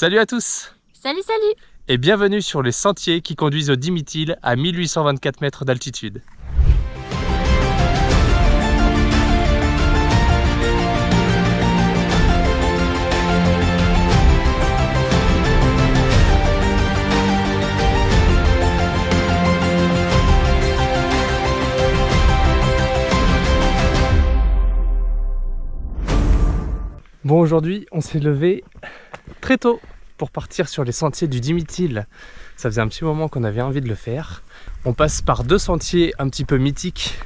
Salut à tous Salut salut Et bienvenue sur les sentiers qui conduisent au Dimitil à 1824 mètres d'altitude. Bon aujourd'hui on s'est levé très tôt pour partir sur les sentiers du Dimitil. Ça faisait un petit moment qu'on avait envie de le faire. On passe par deux sentiers un petit peu mythiques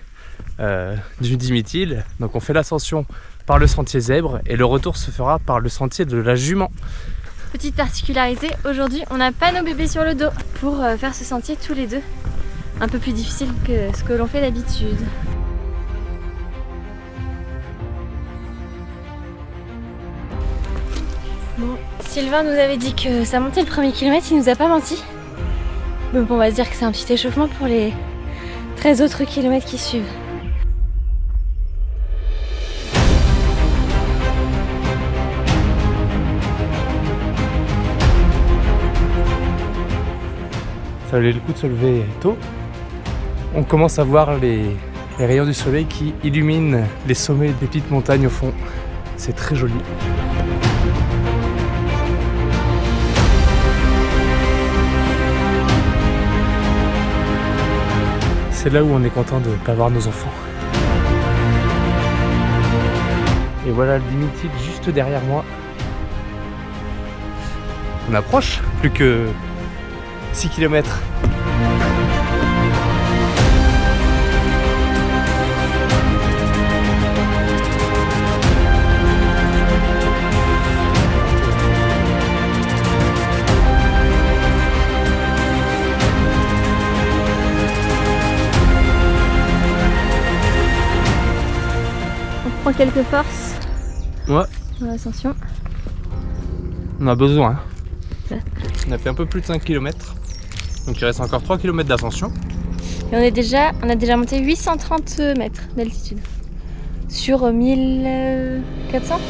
euh, du Dimitil. Donc on fait l'ascension par le sentier zèbre et le retour se fera par le sentier de la jument. Petite particularité, aujourd'hui on n'a pas nos bébés sur le dos pour euh, faire ce sentier tous les deux. Un peu plus difficile que ce que l'on fait d'habitude. Sylvain nous avait dit que ça montait le premier kilomètre, il nous a pas menti. Donc on va se dire que c'est un petit échauffement pour les 13 autres kilomètres qui suivent. Ça valait le coup de se lever tôt. On commence à voir les rayons du soleil qui illuminent les sommets des petites montagnes au fond. C'est très joli. C'est là où on est content de ne pas voir nos enfants. Et voilà le Limited juste derrière moi. On approche, plus que 6 km. Quelques forces. Ouais. Dans l'ascension. On a besoin. On a fait un peu plus de 5 km. Donc il reste encore 3 km d'ascension. Et on est déjà, on a déjà monté 830 mètres d'altitude. Sur 1400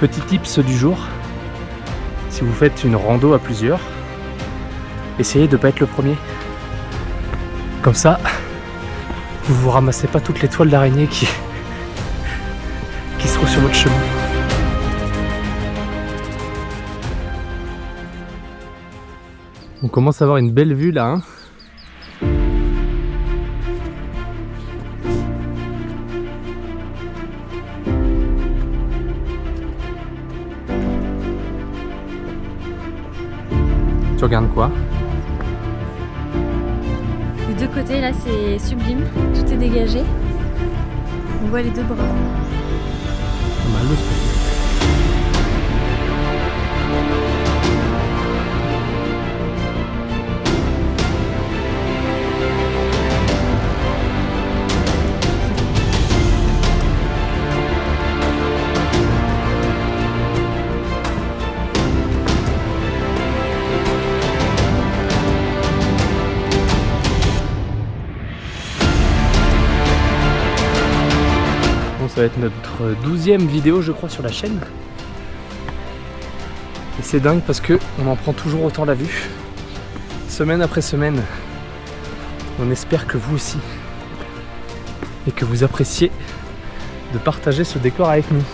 Petit tips du jour, si vous faites une rando à plusieurs, essayez de ne pas être le premier. Comme ça, vous vous ramassez pas toutes les toiles d'araignée qui, qui se trouvent sur votre chemin. On commence à avoir une belle vue là. Hein tu regardes quoi? Deux côtés là c'est sublime, tout est dégagé. On voit les deux bras. Ça va être notre douzième vidéo je crois sur la chaîne. Et c'est dingue parce que on en prend toujours autant la vue. Semaine après semaine. On espère que vous aussi. Et que vous appréciez de partager ce décor avec nous.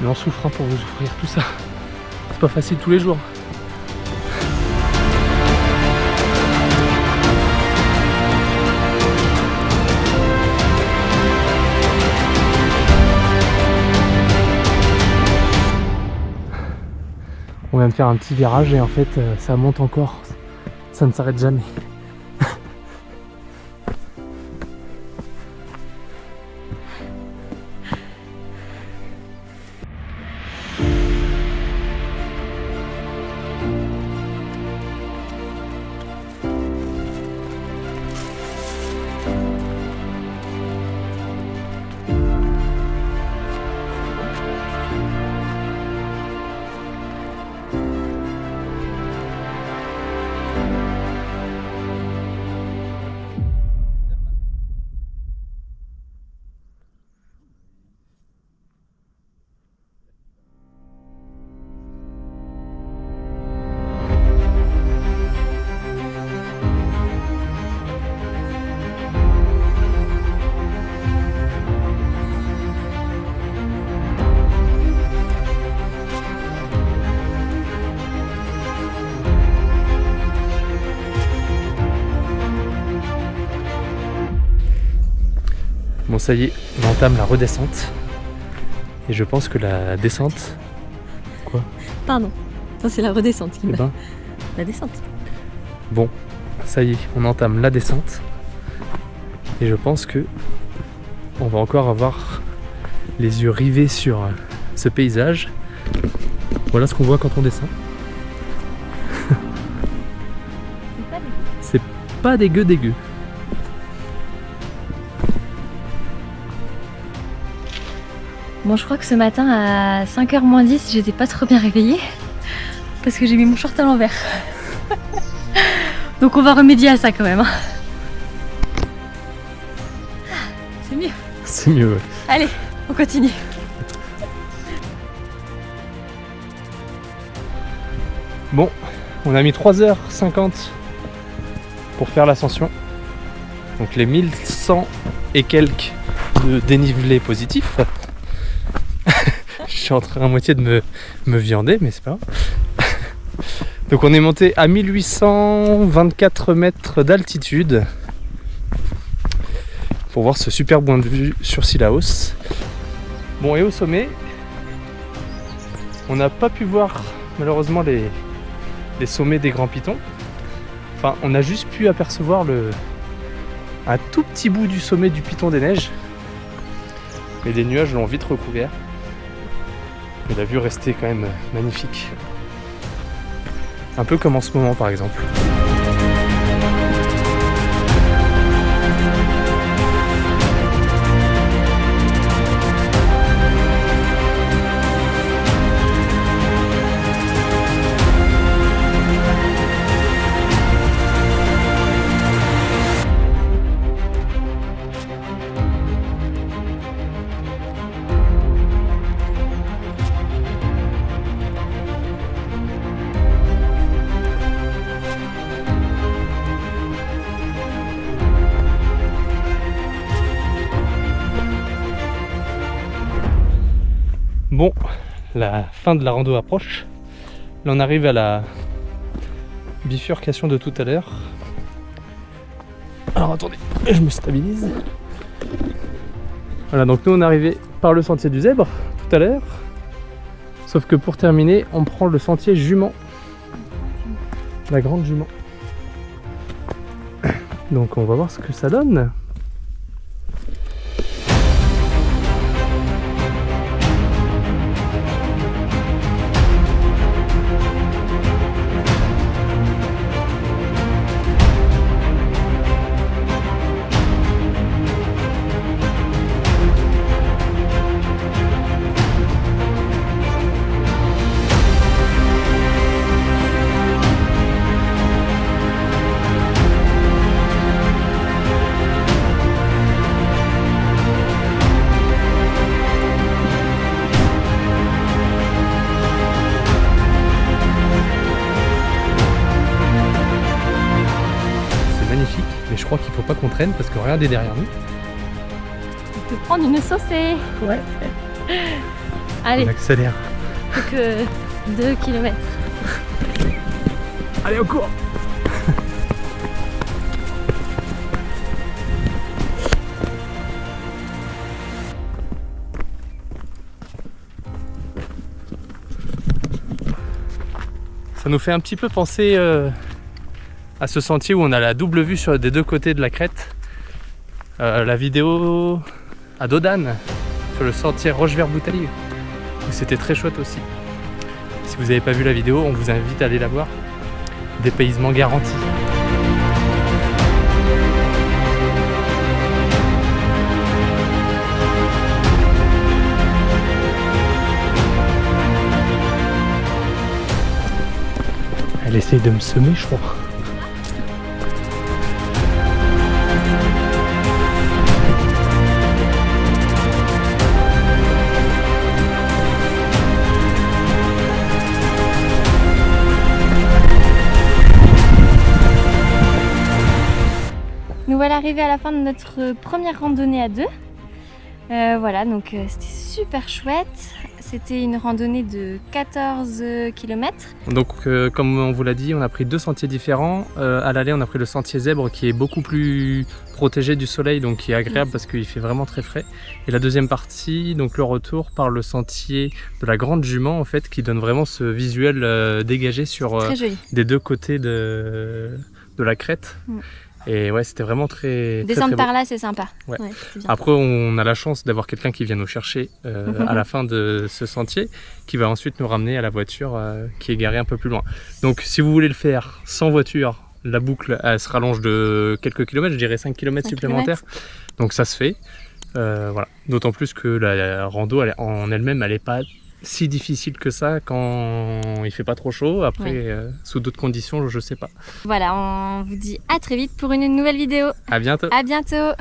Mais en souffrant pour vous offrir tout ça. C'est pas facile tous les jours. On vient de faire un petit virage et en fait euh, ça monte encore. Ça ne s'arrête jamais. Bon ça y est, on entame la redescente. Et je pense que la descente... Quoi? Pardon. Ça c'est la redescente qui Eh ben, La descente. bon, ça y est, on entame la descente. Et je pense que on va encore avoir les yeux rivés sur ce paysage. Voilà ce qu'on voit quand on descend. C'est pas dégueu. Dégueu Bon, je crois que ce matin à 5h moins 10, j'étais pas trop bien réveillée parce que j'ai mis mon short à l'envers. Donc on va remédier à ça quand même. hein. C'est mieux. C'est mieux, ouais. Allez, on continue. Bon, on a mis 3h50 pour faire l'ascension. Donc les 1100 et quelques de dénivelé positif. Suis en train à moitié de me, me viander, mais c'est pas grave. Donc on est monté à 1824 mètres d'altitude pour voir ce super point de vue sur Sillaos. Bon et au sommet, on n'a pas pu voir malheureusement les, les sommets des Grands Pitons. Enfin, on a juste pu apercevoir le, un tout petit bout du sommet du Piton des Neiges. Mais les nuages l'ont vite recouvert. Mais la vue restait quand même magnifique. Un peu comme en ce moment par exemple. La fin de la rando approche. Là on arrive à la bifurcation de tout à l'heure. Alors attendez, je me stabilise. Voilà, donc nous on est arrivé par le sentier du zèbre tout à l'heure. Sauf que pour terminer, on prend le sentier jument. La grande jument. Donc on va voir ce que ça donne. Traîne parce que regardez derrière nous. On peut prendre une saucée. Ouais. Allez, On accélère. plus que 2 km. Allez au cours Ça nous fait un petit peu penser euh, à ce sentier où on a la double vue sur des deux côtés de la crête. Euh, la vidéo à Dodane, sur le sentier Roche-Vert-Bouteille, où c'était très chouette aussi. Si vous n'avez pas vu la vidéo, on vous invite à aller la voir. Dépaysement garanti. Elle essaye de me semer, je crois. Arrivés à la fin de notre première randonnée à deux. Euh, voilà, donc euh, c'était super chouette. c'était une randonnée de 14 km. Donc euh, comme on vous l'a dit, on a pris deux sentiers différents. À l'aller, on a pris le sentier zèbre qui est beaucoup plus protégé du soleil, donc qui est agréable parce qu'il fait vraiment très frais. Et la deuxième partie, donc le retour par le sentier de la Grande Jument en fait, qui donne vraiment ce visuel dégagé sur des deux côtés de, de la crête. Mm. Et ouais, c'était vraiment très, Descendre très par là, c'est sympa. Ouais. Après, on a la chance d'avoir quelqu'un qui vient nous chercher euh, à la fin de ce sentier, qui va ensuite nous ramener à la voiture euh, qui est garée un peu plus loin. Donc, si vous voulez le faire sans voiture, la boucle elle se rallonge de quelques kilomètres, je dirais 5 km 5 supplémentaires. Donc, ça se fait. Euh, voilà. D'autant plus que la rando elle, en elle-même, elle n'est pas si difficile que ça quand il fait pas trop chaud. Après, Ouais. euh, sous d'autres conditions, je sais pas. Voilà, on vous dit à très vite pour une nouvelle vidéo. À bientôt. À bientôt